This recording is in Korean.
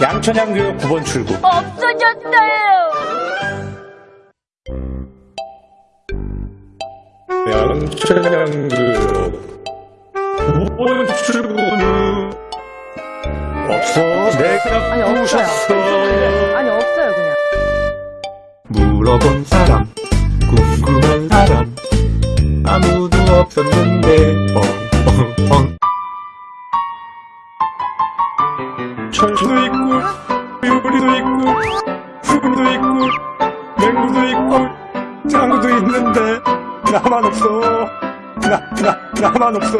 양천양교육 9번 출구. 없어졌어요. 양천양교육 9번 출구는 없어. 내가 아니 없어요. 부셨어. 아니 없어요 그냥. 물어본 사람 궁금한 사람 아무도 없었는데 뻥 철수도 있고, 유리도 있고, 수분도 있고, 맹구도 있고, 장구도 있는데, 나만 없어. 나, 나, 나만 없어.